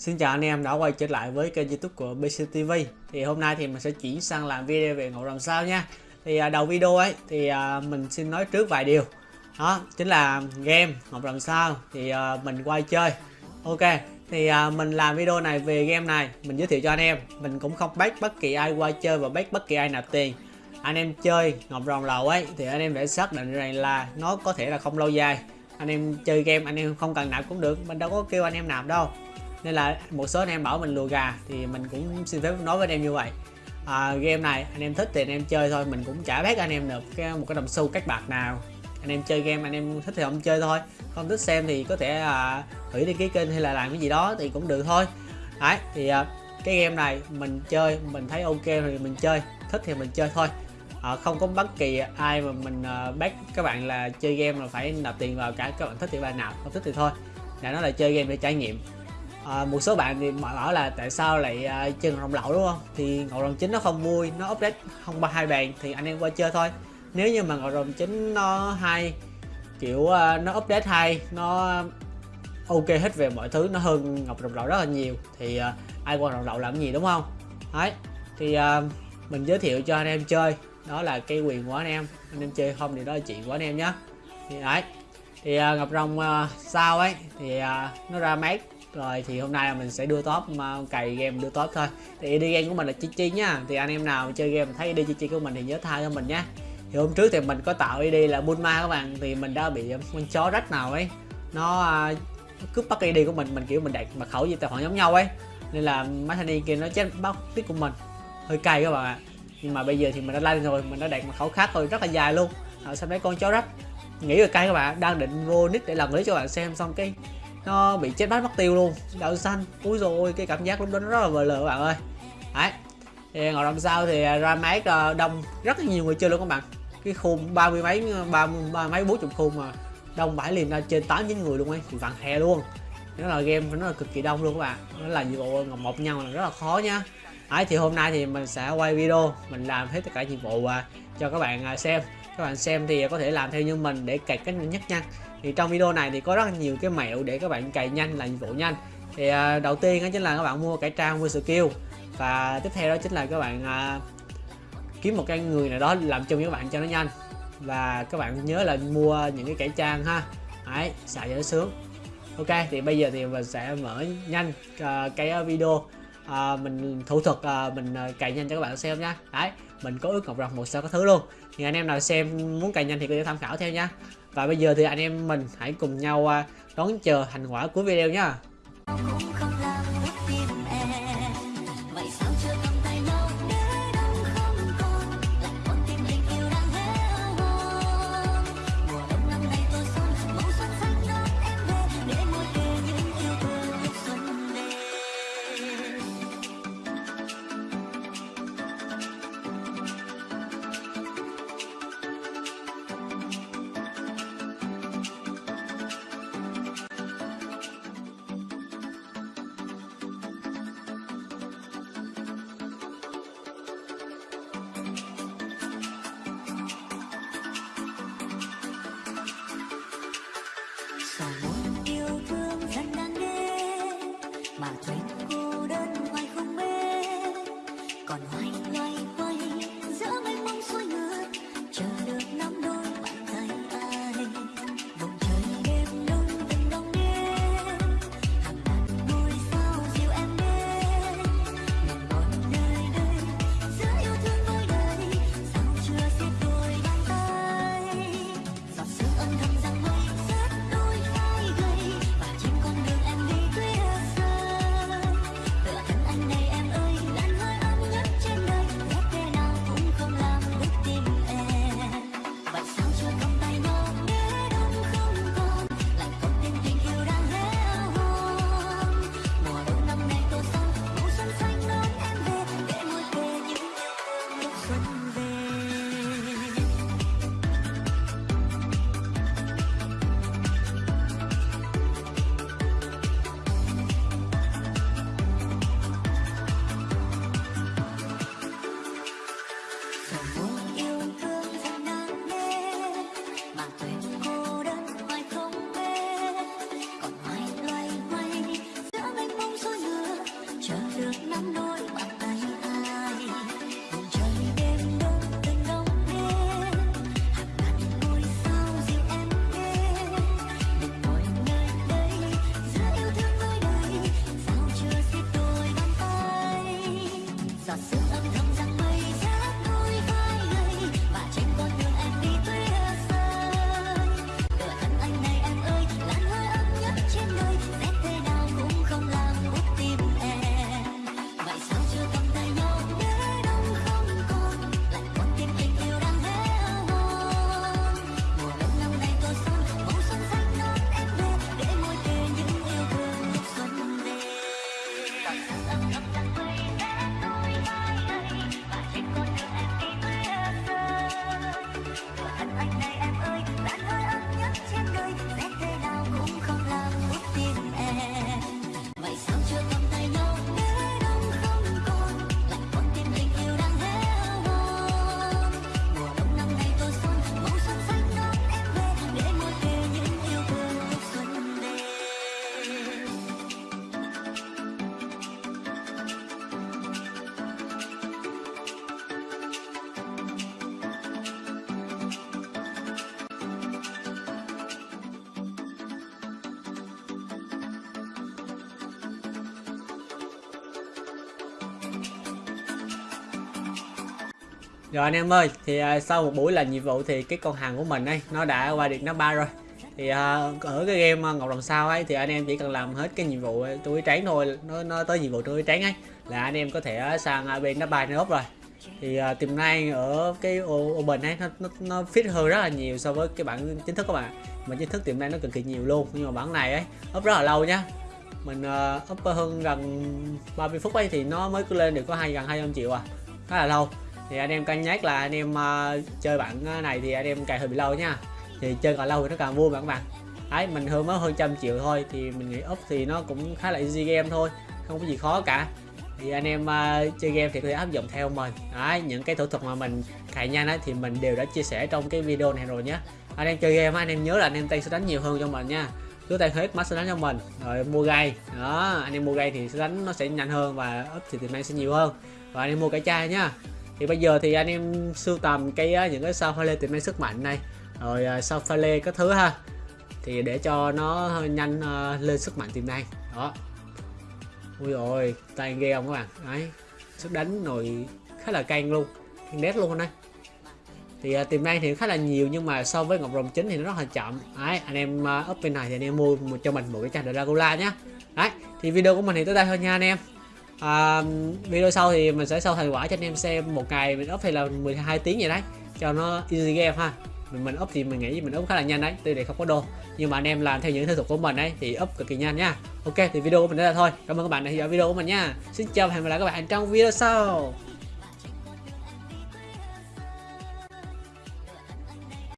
Xin chào anh em đã quay trở lại với kênh youtube của BCTV Thì hôm nay thì mình sẽ chuyển sang làm video về ngộ làm sao nha. Thì à, đầu video ấy thì à, mình xin nói trước vài điều. Đó chính là game ngọc làm sao. Thì à, mình quay chơi. Ok thì à, mình làm video này về game này mình giới thiệu cho anh em. Mình cũng không bắt bất kỳ ai quay chơi và bắt bất kỳ ai nạp tiền. Anh em chơi ngọc rồng lầu ấy thì anh em phải xác định rằng là nó có thể là không lâu dài. Anh em chơi game anh em không cần nạp cũng được Mình đâu có kêu anh em nạp đâu nên là một số anh em bảo mình lùa gà thì mình cũng xin phép nói với anh em như vậy. À, game này anh em thích thì anh em chơi thôi mình cũng chả bắt anh em được cái, một cái đồng xu cách bạc nào. Anh em chơi game anh em thích thì không chơi thôi. Không thích xem thì có thể à, hủy đăng ký kênh hay là làm cái gì đó thì cũng được thôi. Đấy thì à, cái game này mình chơi mình thấy ok thì mình chơi thích thì mình chơi thôi. À, không có bất kỳ ai mà mình à, bắt các bạn là chơi game là phải nạp tiền vào cả các bạn thích thì bạn nào không thích thì thôi. Là nó là chơi game để trải nghiệm à, một số bạn thì bảo là tại sao lại à, uh, chơi ngọc rồng lậu đúng không? Thì ngọc rồng chính nó không vui nó update không ba hai bàn thì anh em qua chơi thôi. Nếu như mà ngọc rồng chính nó hay kiểu uh, nó update hay nó ok hết về mọi thứ nó hơn ngọc rồng lậu rất là nhiều thì uh, ai qua rồng lậu làm gì đúng không? Đấy thì uh, mình giới thiệu cho anh em chơi đó là cái quyền của anh em. Anh em chơi không thì đó là chuyện của anh em nhé thì đấy thì uh, ngọc rồng uh, sao ấy thì uh, nó ra mát rồi thì hôm nay là mình sẽ đưa top mà cày game đưa top thôi. Thì ID game của mình là chi chi nhá thì anh em nào chơi game thấy ID chi chi của mình thì nhớ tha cho mình nhé. Thì hôm trước thì mình có tạo ID là Bulma các bạn. Thì mình đã bị con chó rách nào ấy. Nó à, cướp bắt ID của mình mình kiểu mình đặt mật khẩu gì tài khoản giống nhau ấy. Nên là mấy thanh niên kia nó chết bắt tiếp của mình. Hơi cay các bạn ạ. Nhưng mà bây giờ thì mình đã lên rồi mình đã đặt mật khẩu khác rồi rất là dài luôn. À, sao mấy con chó rách. Nghĩ là cay các bạn đang định vô nick để làm clip cho bạn xem xong cái nó bị chết bát mất tiêu luôn. Đậu xanh. Úi rồi cái cảm giác lúc đó nó rất là vờ lờ các bạn ơi. Đấy. Thì ngồi đằng sau thì à, ra máy à, đông. Rất là nhiều người chơi luôn các bạn. Cái khung ba mươi mấy, ba mươi mấy, bốn chục khung mà đông bãi liền ra trên tám, chín người luôn ấy. Thì vàng hè luôn. Nó là game nó là cực kỳ đông luôn các bạn. Nó là nhiệm vụ một nhau là rất là khó nha. Ấy thì hôm nay thì mình sẽ quay video, mình làm hết tất cả nhiệm vụ à, cho các bạn xem. Các bạn xem thì có thể làm theo như mình để cày cách nhanh nhất nha thì trong video này thì có rất nhiều cái mẹo để các bạn cày nhanh là nhiệm vụ nhanh. Thì uh, đầu tiên đó chính là các bạn mua cải trang mua skill và tiếp theo đó chính là các bạn uh, kiếm một cái người nào đó làm chung với các bạn cho nó nhanh. Và các bạn nhớ là mua những cái cải trang ha. Đấy xài cho nó sướng. Ok thì bây giờ thì mình sẽ mở nhanh uh, cái video. Uh, mình thủ thuật uh, mình cày nhanh cho các bạn xem nha. Đấy mình có ước ngọc rồng một sao có thứ luôn thì anh em nào xem muốn cày nhanh thì có thể tham khảo theo nha và bây giờ thì anh em mình hãy cùng nhau à, đón chờ thành quả của video nhé the world. yum, yum, yum, yum. Rồi anh em ơi, thì à, sau một buổi làm nhiệm vụ thì cái con hàng của mình ấy nó đã qua được nó ba rồi. Thì à, ở cái game à, Ngọc Đồng Sao ấy thì anh em chỉ cần làm hết cái nhiệm vụ túi trắng thôi, nó nó tới nhiệm vụ túi trắng ấy là anh em có thể sang bên nó ba nó rồi. Thì à, tiềm năng ở cái Open ấy nó, nó nó fit hơn rất là nhiều so với cái bản chính thức các bạn. Mà chính thức tiềm năng nó cực kỳ nhiều luôn, nhưng mà bản này ấy up rất là lâu nhá. Mình uh, up hơn gần 30 phút ấy thì nó mới cứ lên được có hai gần 200 triệu à. Khá là lâu thì anh em cân nhắc là anh em uh, chơi bản ờ, này thì anh em cài hơi bị lâu nha. Thì chơi càng lâu thì nó càng vui mà các bạn. Ấy mình hơn mới hơn trăm triệu thôi thì mình nghĩ up thì nó cũng khá là easy game thôi không có gì khó cả. Thì anh em uh, chơi game thì có thể áp dụng theo mình. Đấy những cái thủ thuật mà mình cài nhanh ấy, thì mình đều đã chia sẻ trong cái video này rồi nhé anh em chơi game anh em nhớ là anh em tay sẽ đánh nhiều hơn cho mình nha. Cứ tay hết mắt sẽ đánh cho mình. Rồi mua gai, đó anh em mua gai thì sẽ đánh nó sẽ nhanh hơn và up thì tiền năng sẽ nhiều hơn. Và anh em mua cái chai nhá thì bây giờ thì anh em sưu tầm cái những cái sao pha lê tiềm năng sức mạnh này. Rồi à, sao pha lê các thứ ha. Thì để cho nó nhanh à, lên sức mạnh tiềm năng. Đó. Ui rồi tay ghê không các bạn? Đấy. Sức đánh nồi khá là căng luôn. Căng đét luôn đây thì tìm tiềm năng thì khá là nhiều nhưng mà so với ngọc rồng chính thì nó rất là chậm. Đấy anh em uh, up bên này thì anh em mua một cho mình một cái chai dragula nhé đấy thì video của mình thì tới đây thôi nha anh em à, video sau thì mình sẽ sau thành quả cho anh em xem một ngày mình up thì là 12 tiếng vậy đấy. Cho nó easy game ha. Mình mình up thì mình nghĩ mình up khá là nhanh đấy tuy để không có đồ nhưng mà anh em làm theo những thủ thuật của mình đấy thì up cực kỳ nhanh nha. Ok thì video của mình đây là thôi. Cảm ơn các bạn đã theo dõi video của mình nha. Xin chào và hẹn gặp lại các bạn trong video sau.